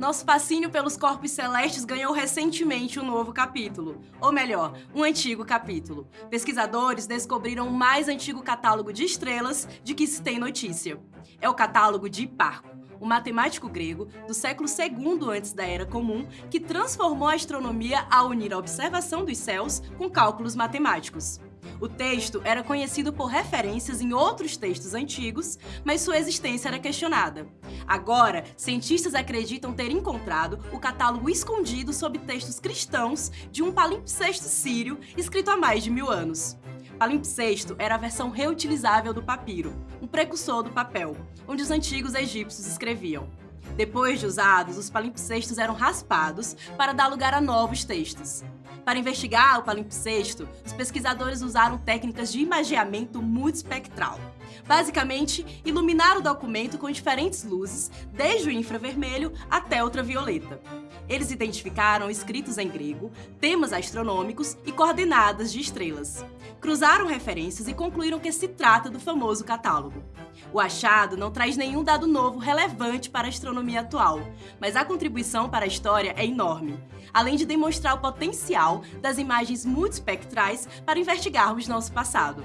Nosso fascínio pelos corpos celestes ganhou recentemente um novo capítulo, ou melhor, um antigo capítulo. Pesquisadores descobriram o mais antigo catálogo de estrelas de que se tem notícia. É o catálogo de Hiparco, um matemático grego do século II antes da Era Comum, que transformou a astronomia ao unir a observação dos céus com cálculos matemáticos. O texto era conhecido por referências em outros textos antigos, mas sua existência era questionada. Agora, cientistas acreditam ter encontrado o catálogo escondido sob textos cristãos de um palimpsesto sírio escrito há mais de mil anos. Palimpsesto era a versão reutilizável do papiro, um precursor do papel, onde os antigos egípcios escreviam. Depois de usados, os palimpsestos eram raspados para dar lugar a novos textos. Para investigar o palimpsesto, os pesquisadores usaram técnicas de imageamento multispectral. Basicamente, iluminar o documento com diferentes luzes, desde o infravermelho até ultravioleta. Eles identificaram escritos em grego, temas astronômicos e coordenadas de estrelas. Cruzaram referências e concluíram que se trata do famoso catálogo. O achado não traz nenhum dado novo relevante para a astronomia atual, mas a contribuição para a história é enorme, além de demonstrar o potencial das imagens multispectrais para investigarmos nosso passado.